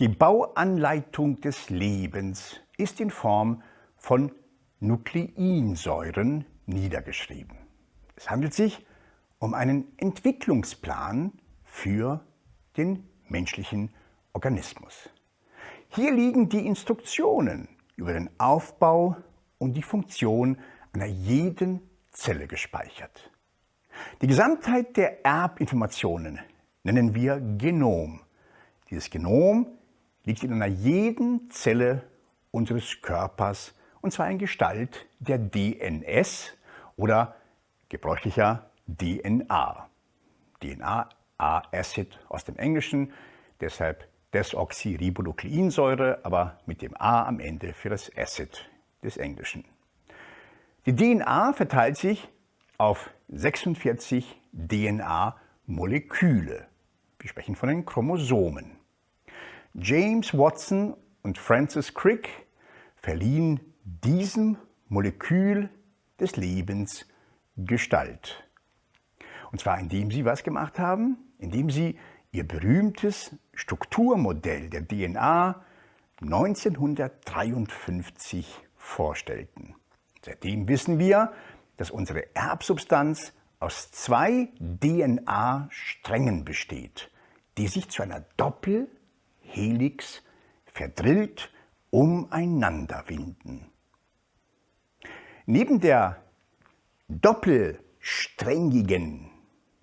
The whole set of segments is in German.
Die Bauanleitung des Lebens ist in Form von Nukleinsäuren niedergeschrieben. Es handelt sich um einen Entwicklungsplan für den menschlichen Organismus. Hier liegen die Instruktionen über den Aufbau und die Funktion einer jeden Zelle gespeichert. Die Gesamtheit der Erbinformationen nennen wir Genom. Dieses Genom liegt in einer jeden Zelle unseres Körpers und zwar in Gestalt der DNS oder gebräuchlicher DNA. DNA, A-Acid aus dem Englischen, deshalb Desoxyribonukleinsäure, aber mit dem A am Ende für das Acid des Englischen. Die DNA verteilt sich auf 46 DNA-Moleküle. Wir sprechen von den Chromosomen. James Watson und Francis Crick verliehen diesem Molekül des Lebens Gestalt. Und zwar indem sie was gemacht haben? Indem sie ihr berühmtes Strukturmodell der DNA 1953 vorstellten. Seitdem wissen wir, dass unsere Erbsubstanz aus zwei DNA-Strängen besteht, die sich zu einer Doppelhelix verdrillt umeinander winden. Neben der doppelsträngigen,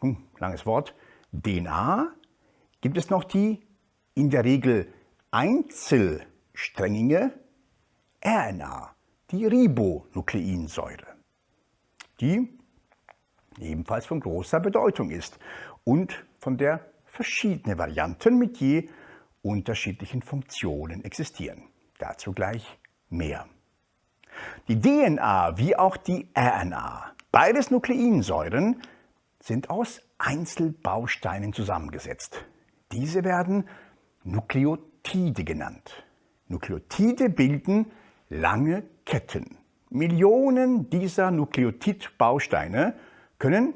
hm, langes Wort, DNA gibt es noch die in der Regel einzelsträngige RNA, die Ribonukleinsäure, die ebenfalls von großer Bedeutung ist und von der verschiedene Varianten mit je unterschiedlichen Funktionen existieren. Dazu gleich mehr. Die DNA wie auch die RNA, beides Nukleinsäuren, sind aus Einzelbausteinen zusammengesetzt. Diese werden Nukleotide genannt. Nukleotide bilden lange Ketten. Millionen dieser Nukleotidbausteine können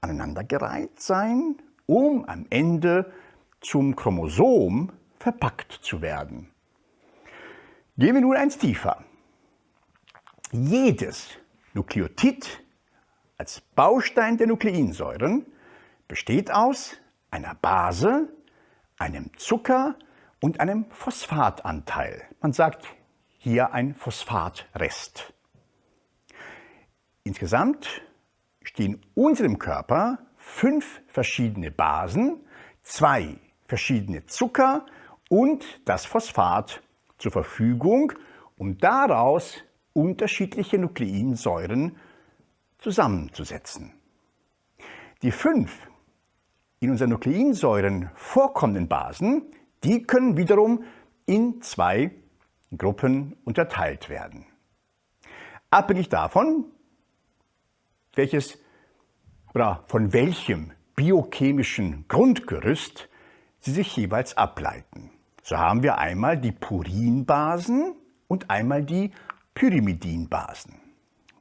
aneinandergereiht sein, um am Ende zum Chromosom verpackt zu werden. Gehen wir nun eins tiefer. Jedes Nukleotid als Baustein der Nukleinsäuren besteht aus einer Base, einem Zucker und einem Phosphatanteil. Man sagt hier ein Phosphatrest. Insgesamt stehen unserem Körper fünf verschiedene Basen, zwei verschiedene Zucker und das Phosphat zur Verfügung, um daraus unterschiedliche Nukleinsäuren zusammenzusetzen. Die fünf in unseren Nukleinsäuren vorkommenden Basen, die können wiederum in zwei Gruppen unterteilt werden. Abhängig davon, welches oder von welchem biochemischen Grundgerüst sie sich jeweils ableiten. So haben wir einmal die Purinbasen und einmal die Pyrimidinbasen.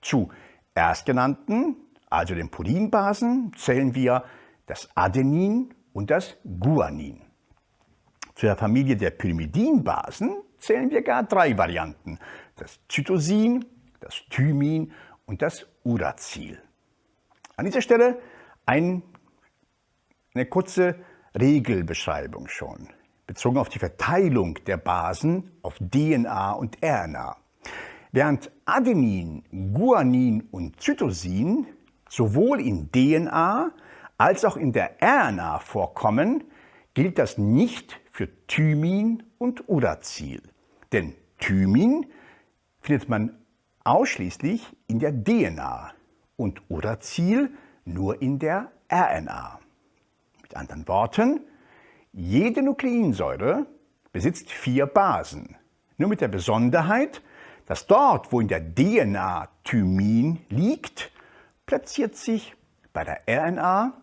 Zu erstgenannten, also den Purinbasen, zählen wir das Adenin und das Guanin. Zu der Familie der Pyrimidinbasen zählen wir gar drei Varianten. Das Zytosin, das Thymin und das Uracil. An dieser Stelle ein, eine kurze Regelbeschreibung schon bezogen auf die Verteilung der Basen auf DNA und RNA. Während Adenin, Guanin und Zytosin sowohl in DNA als auch in der RNA vorkommen, gilt das nicht für Thymin und Uracil. Denn Thymin findet man ausschließlich in der DNA und Uracil nur in der RNA. Mit anderen Worten, jede Nukleinsäure besitzt vier Basen, nur mit der Besonderheit, dass dort, wo in der DNA Thymin liegt, platziert sich bei der RNA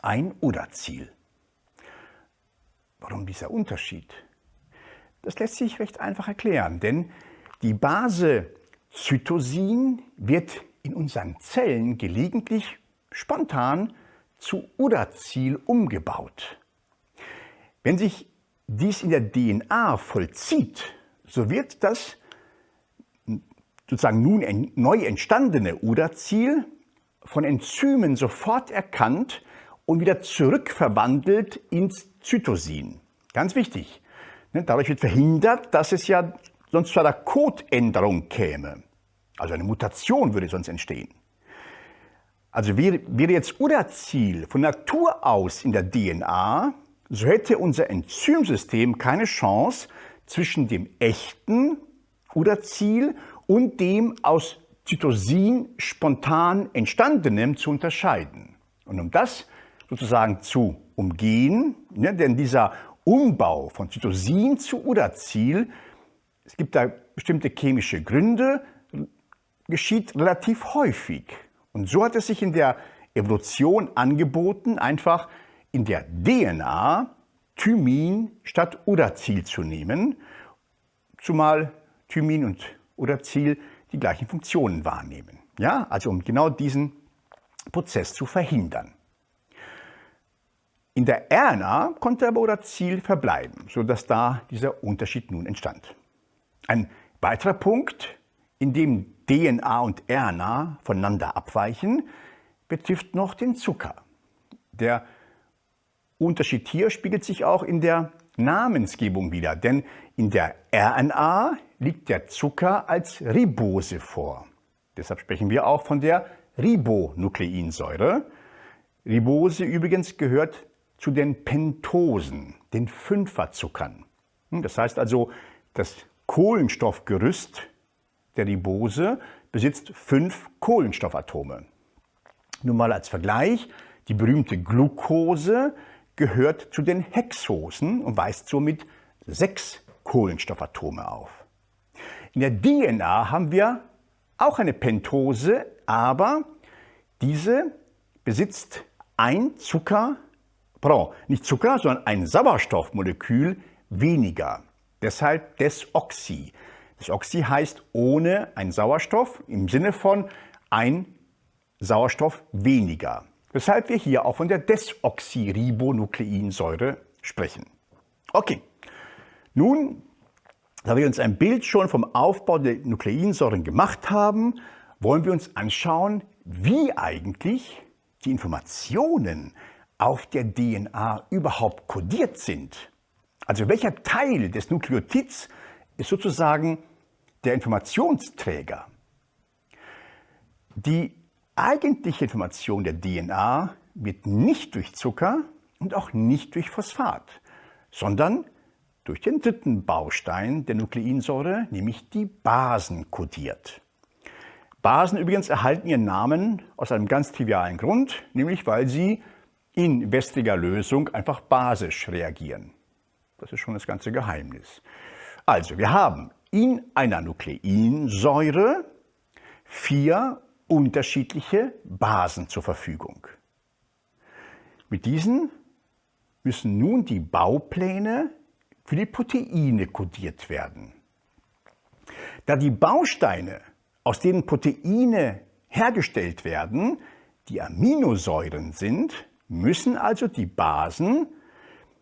ein Uracil. Warum dieser Unterschied? Das lässt sich recht einfach erklären, denn die Base Zytosin wird in unseren Zellen gelegentlich spontan zu Uracil umgebaut. Wenn sich dies in der DNA vollzieht, so wird das sozusagen nun neu entstandene Uracil von Enzymen sofort erkannt und wieder zurückverwandelt ins Zytosin. Ganz wichtig. Ne, dadurch wird verhindert, dass es ja sonst zu einer Codeänderung käme. Also eine Mutation würde sonst entstehen. Also wäre, wäre jetzt Uracil von Natur aus in der DNA, so hätte unser Enzymsystem keine Chance, zwischen dem echten Uracil und dem aus Zytosin spontan entstandenem zu unterscheiden. Und um das sozusagen zu umgehen, ne, denn dieser Umbau von Zytosin zu Uracil, es gibt da bestimmte chemische Gründe, geschieht relativ häufig. Und so hat es sich in der Evolution angeboten, einfach in der DNA Thymin statt Uracil zu nehmen, zumal Thymin und Uracil die gleichen Funktionen wahrnehmen. Ja, also um genau diesen Prozess zu verhindern. In der RNA konnte aber Uracil verbleiben, sodass da dieser Unterschied nun entstand. Ein weiterer Punkt, in dem DNA und RNA voneinander abweichen, betrifft noch den Zucker. Der Unterschied hier spiegelt sich auch in der Namensgebung wieder, denn in der RNA liegt der Zucker als Ribose vor. Deshalb sprechen wir auch von der Ribonukleinsäure. Ribose übrigens gehört zu den Pentosen, den Fünferzuckern. Das heißt also, das Kohlenstoffgerüst der Ribose besitzt fünf Kohlenstoffatome. Nun mal als Vergleich, die berühmte Glucose gehört zu den Hexosen und weist somit sechs Kohlenstoffatome auf. In der DNA haben wir auch eine Pentose, aber diese besitzt ein Zucker, pardon, nicht Zucker, sondern ein Sauerstoffmolekül weniger. Deshalb Desoxy. Desoxy heißt ohne ein Sauerstoff im Sinne von ein Sauerstoff weniger. Weshalb wir hier auch von der Desoxyribonukleinsäure sprechen. Okay, nun, da wir uns ein Bild schon vom Aufbau der Nukleinsäuren gemacht haben, wollen wir uns anschauen, wie eigentlich die Informationen auf der DNA überhaupt kodiert sind. Also welcher Teil des Nukleotids ist sozusagen der Informationsträger. Die eigentliche Information der DNA wird nicht durch Zucker und auch nicht durch Phosphat, sondern durch den dritten Baustein der Nukleinsäure, nämlich die Basen, kodiert. Basen übrigens erhalten ihren Namen aus einem ganz trivialen Grund, nämlich weil sie in wässriger Lösung einfach basisch reagieren. Das ist schon das ganze Geheimnis. Also, wir haben in einer Nukleinsäure vier unterschiedliche Basen zur Verfügung. Mit diesen müssen nun die Baupläne für die Proteine kodiert werden. Da die Bausteine, aus denen Proteine hergestellt werden, die Aminosäuren sind, müssen also die Basen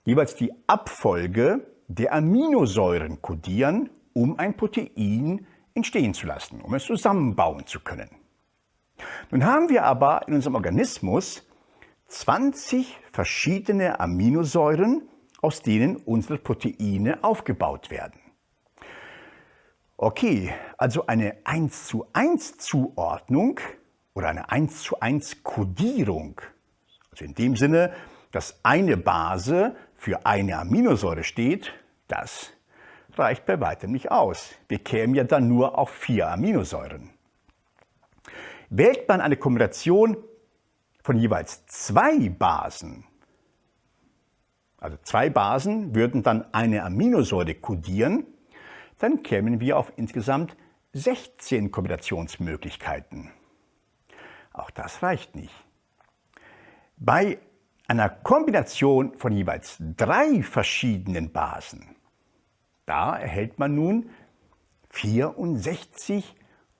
jeweils die Abfolge der Aminosäuren kodieren, um ein Protein entstehen zu lassen, um es zusammenbauen zu können. Nun haben wir aber in unserem Organismus 20 verschiedene Aminosäuren, aus denen unsere Proteine aufgebaut werden. Okay, also eine 1 zu 1 Zuordnung oder eine 1 zu 1 Kodierung, also in dem Sinne, dass eine Base für eine Aminosäure steht, das reicht bei weitem nicht aus. Wir kämen ja dann nur auf vier Aminosäuren. Wählt man eine Kombination von jeweils zwei Basen, also zwei Basen würden dann eine Aminosäure kodieren, dann kämen wir auf insgesamt 16 Kombinationsmöglichkeiten. Auch das reicht nicht. Bei einer Kombination von jeweils drei verschiedenen Basen, da erhält man nun 64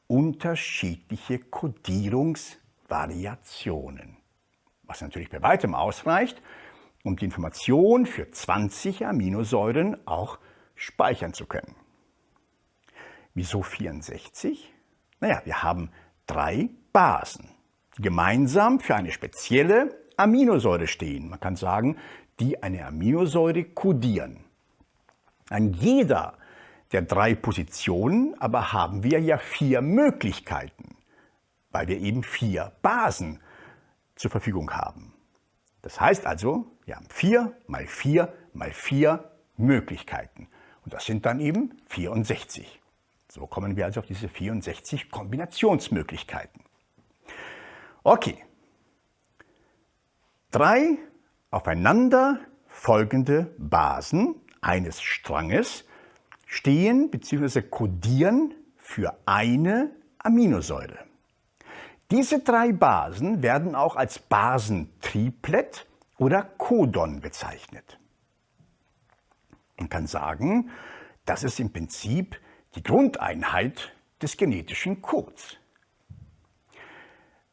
unterschiedliche Kodierungsvariationen. Was natürlich bei weitem ausreicht, um die Information für 20 Aminosäuren auch speichern zu können. Wieso 64? Naja, wir haben drei Basen, die gemeinsam für eine spezielle Aminosäure stehen. Man kann sagen, die eine Aminosäure kodieren. An jeder der drei Positionen aber haben wir ja vier Möglichkeiten, weil wir eben vier Basen zur Verfügung haben. Das heißt also, wir haben vier mal vier mal vier Möglichkeiten. Und das sind dann eben 64. So kommen wir also auf diese 64 Kombinationsmöglichkeiten. Okay. Drei aufeinander folgende Basen eines Stranges stehen bzw. kodieren für eine Aminosäure. Diese drei Basen werden auch als Basentriplet oder Codon bezeichnet. Man kann sagen, das ist im Prinzip die Grundeinheit des genetischen Codes.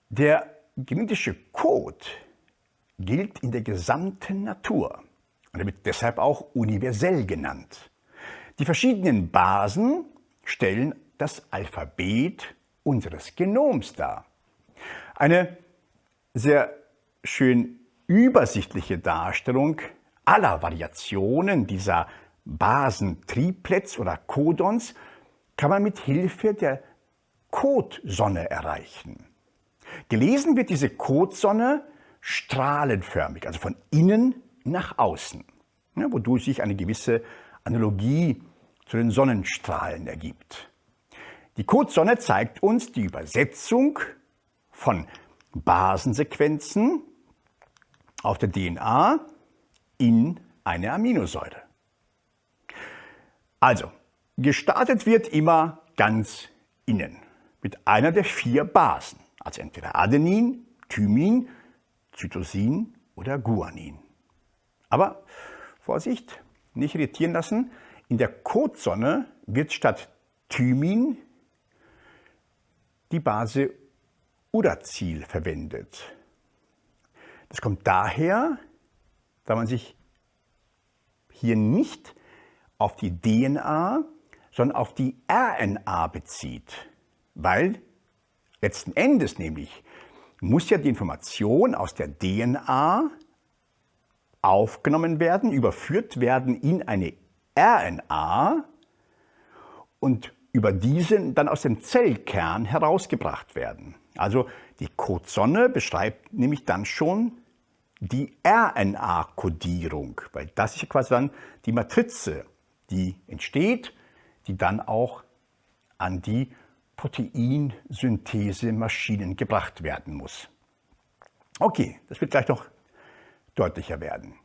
Der genetische Code gilt in der gesamten Natur und wird deshalb auch universell genannt. Die verschiedenen Basen stellen das Alphabet unseres Genoms dar. Eine sehr schön übersichtliche Darstellung aller Variationen dieser Basen-Triplets oder Codons kann man mit Hilfe der Codsonne erreichen. Gelesen wird diese Codsonne strahlenförmig, also von innen nach außen, ja, wodurch sich eine gewisse Analogie zu den Sonnenstrahlen ergibt. Die Codsonne zeigt uns die Übersetzung von Basensequenzen auf der DNA in eine Aminosäure. Also, gestartet wird immer ganz innen mit einer der vier Basen, also entweder Adenin, Thymin, Cytosin oder Guanin. Aber Vorsicht, nicht irritieren lassen, in der Codsonne wird statt Thymin die Base Uracil verwendet. Das kommt daher, da man sich hier nicht auf die DNA, sondern auf die RNA bezieht, weil letzten Endes nämlich muss ja die Information aus der DNA aufgenommen werden, überführt werden in eine RNA und über diesen dann aus dem Zellkern herausgebracht werden. Also die Codesonne beschreibt nämlich dann schon die RNA-Kodierung, weil das ist quasi dann die Matrize, die entsteht, die dann auch an die Proteinsynthesemaschinen gebracht werden muss. Okay, das wird gleich noch deutlicher werden.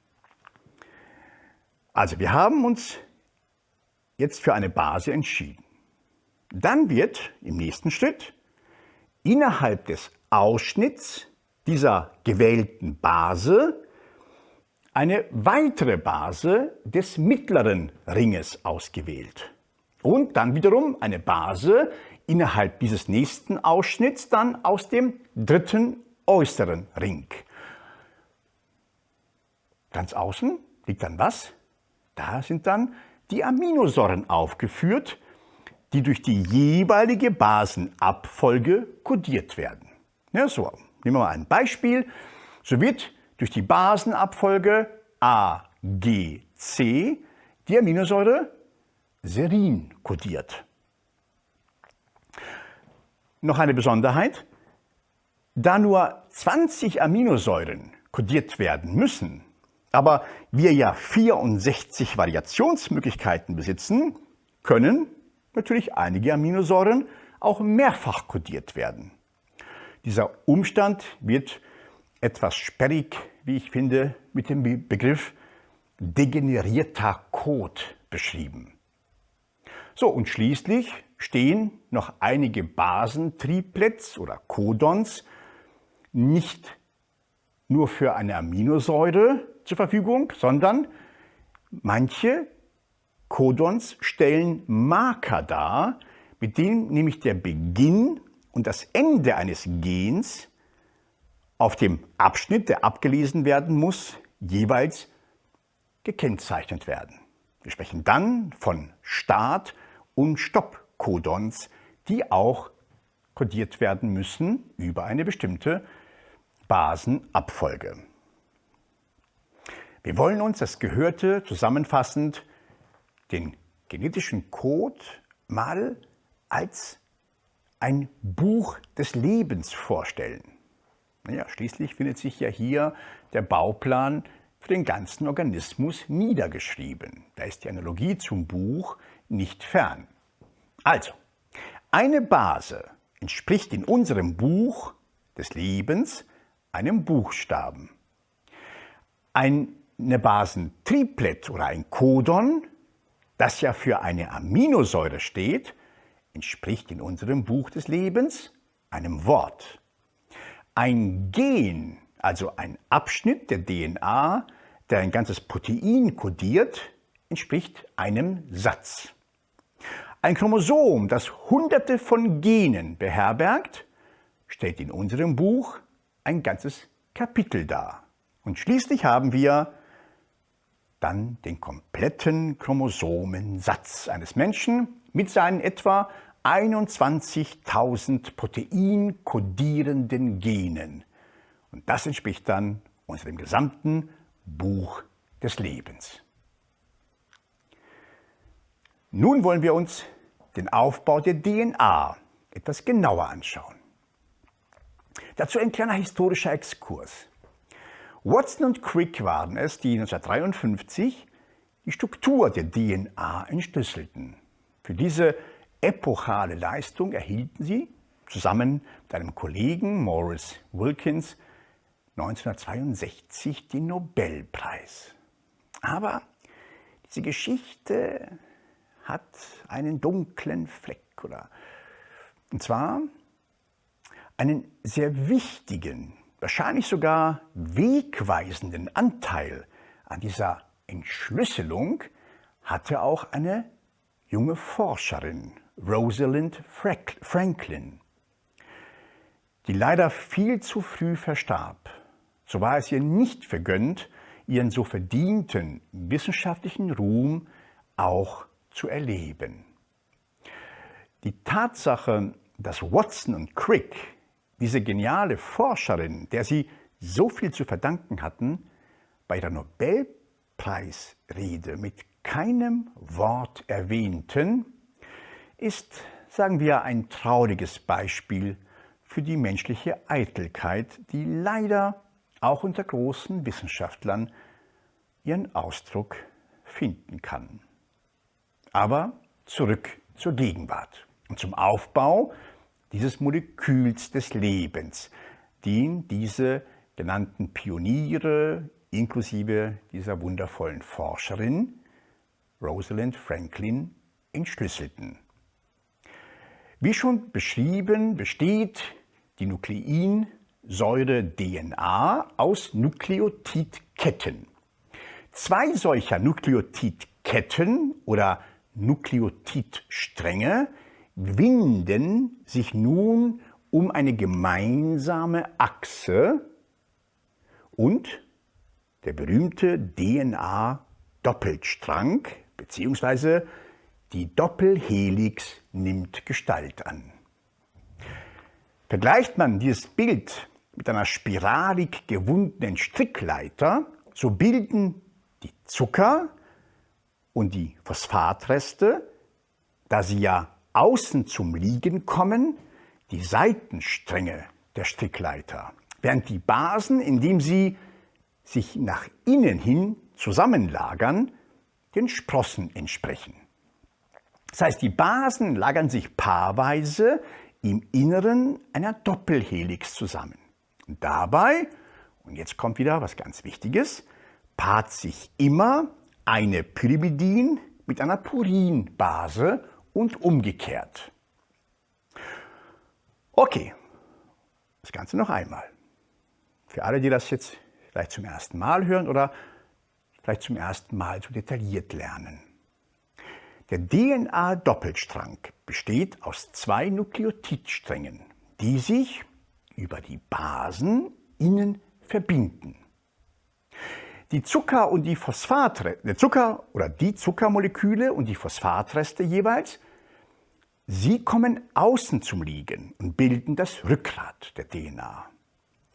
Also wir haben uns jetzt für eine Base entschieden. Dann wird im nächsten Schritt innerhalb des Ausschnitts dieser gewählten Base eine weitere Base des mittleren Ringes ausgewählt. Und dann wiederum eine Base innerhalb dieses nächsten Ausschnitts dann aus dem dritten äußeren Ring. Ganz außen liegt dann was? Da sind dann die Aminosäuren aufgeführt, die durch die jeweilige Basenabfolge kodiert werden. Ja, so, nehmen wir mal ein Beispiel. So wird durch die Basenabfolge A, G, C die Aminosäure Serin kodiert. Noch eine Besonderheit. Da nur 20 Aminosäuren kodiert werden müssen, aber wir ja 64 Variationsmöglichkeiten besitzen, können natürlich einige Aminosäuren auch mehrfach kodiert werden. Dieser Umstand wird etwas sperrig, wie ich finde, mit dem Begriff degenerierter Code beschrieben. So, und schließlich stehen noch einige Basentriplets oder Codons nicht nur für eine Aminosäure zur Verfügung, sondern manche Codons stellen Marker dar, mit denen nämlich der Beginn und das Ende eines Gens auf dem Abschnitt, der abgelesen werden muss, jeweils gekennzeichnet werden. Wir sprechen dann von Start- und Stopp-Codons, die auch kodiert werden müssen über eine bestimmte Basenabfolge. Wir wollen uns das Gehörte zusammenfassend den genetischen Code mal als ein Buch des Lebens vorstellen. Naja, schließlich findet sich ja hier der Bauplan für den ganzen Organismus niedergeschrieben. Da ist die Analogie zum Buch nicht fern. Also, eine Base entspricht in unserem Buch des Lebens einem Buchstaben. Eine Basentriplet oder ein Codon, das ja für eine Aminosäure steht, entspricht in unserem Buch des Lebens einem Wort. Ein Gen, also ein Abschnitt der DNA, der ein ganzes Protein kodiert, entspricht einem Satz. Ein Chromosom, das hunderte von Genen beherbergt, stellt in unserem Buch ein ganzes Kapitel dar. Und schließlich haben wir dann den kompletten Chromosomensatz eines Menschen mit seinen etwa 21.000 proteinkodierenden Genen. Und das entspricht dann unserem gesamten Buch des Lebens. Nun wollen wir uns den Aufbau der DNA etwas genauer anschauen. Dazu ein kleiner historischer Exkurs. Watson und Crick waren es, die 1953 die Struktur der DNA entschlüsselten. Für diese epochale Leistung erhielten sie zusammen mit einem Kollegen Morris Wilkins 1962 den Nobelpreis. Aber diese Geschichte hat einen dunklen Fleck, oder? Und zwar einen sehr wichtigen, wahrscheinlich sogar wegweisenden Anteil an dieser Entschlüsselung hatte auch eine junge Forscherin, Rosalind Franklin, die leider viel zu früh verstarb. So war es ihr nicht vergönnt, ihren so verdienten wissenschaftlichen Ruhm auch zu erleben. Die Tatsache, dass Watson und Crick, diese geniale Forscherin, der sie so viel zu verdanken hatten, bei der Nobelpreisrede mit keinem Wort erwähnten, ist, sagen wir, ein trauriges Beispiel für die menschliche Eitelkeit, die leider auch unter großen Wissenschaftlern ihren Ausdruck finden kann. Aber zurück zur Gegenwart und zum Aufbau dieses Moleküls des Lebens, den diese genannten Pioniere inklusive dieser wundervollen Forscherin Rosalind Franklin entschlüsselten. Wie schon beschrieben, besteht die Nukleinsäure DNA aus Nukleotidketten. Zwei solcher Nukleotidketten oder Nukleotidstränge winden sich nun um eine gemeinsame Achse und der berühmte DNA-Doppelstrang bzw. die Doppelhelix nimmt Gestalt an. Vergleicht man dieses Bild mit einer spiralig gewundenen Strickleiter, so bilden die Zucker und die Phosphatreste, da sie ja außen zum Liegen kommen, die Seitenstränge der Strickleiter, während die Basen, indem sie sich nach innen hin zusammenlagern, den Sprossen entsprechen. Das heißt, die Basen lagern sich paarweise im Inneren einer Doppelhelix zusammen. Und dabei, und jetzt kommt wieder was ganz Wichtiges, paart sich immer eine Pyrimidin mit einer Purinbase und umgekehrt. Okay, das Ganze noch einmal. Für alle, die das jetzt vielleicht zum ersten Mal hören oder vielleicht zum ersten Mal so detailliert lernen. Der DNA-Doppelstrang besteht aus zwei Nukleotidsträngen, die sich über die Basen innen verbinden. Die Zucker und die Phosphatreste, Zucker oder die Zuckermoleküle und die Phosphatreste jeweils, sie kommen außen zum Liegen und bilden das Rückgrat der DNA.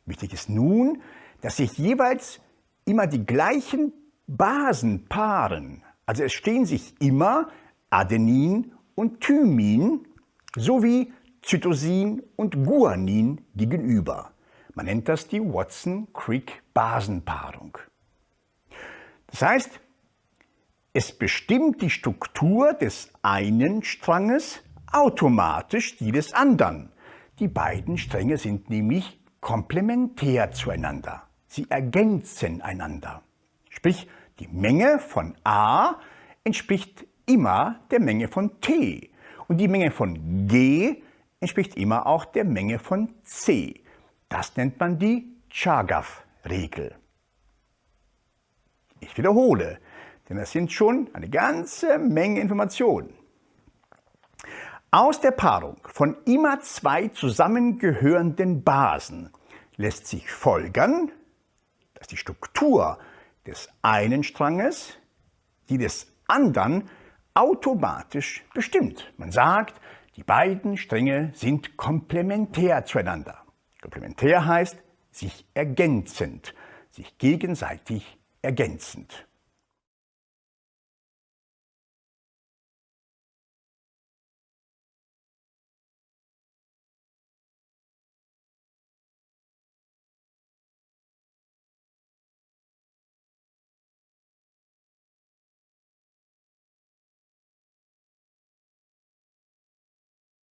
Wichtig ist nun, dass sich jeweils immer die gleichen Basen paaren. Also es stehen sich immer Adenin und Thymin sowie Zytosin und Guanin gegenüber. Man nennt das die Watson-Crick-Basenpaarung. Das heißt, es bestimmt die Struktur des einen Stranges automatisch die des anderen. Die beiden Stränge sind nämlich komplementär zueinander. Sie ergänzen einander. Sprich, die Menge von A entspricht immer der Menge von T und die Menge von G entspricht immer auch der Menge von C. Das nennt man die Chargaff-Regel. Ich wiederhole, denn das sind schon eine ganze Menge Informationen. Aus der Paarung von immer zwei zusammengehörenden Basen lässt sich folgern, dass die Struktur des einen Stranges die des anderen automatisch bestimmt. Man sagt, die beiden Stränge sind komplementär zueinander. Komplementär heißt sich ergänzend, sich gegenseitig ergänzend.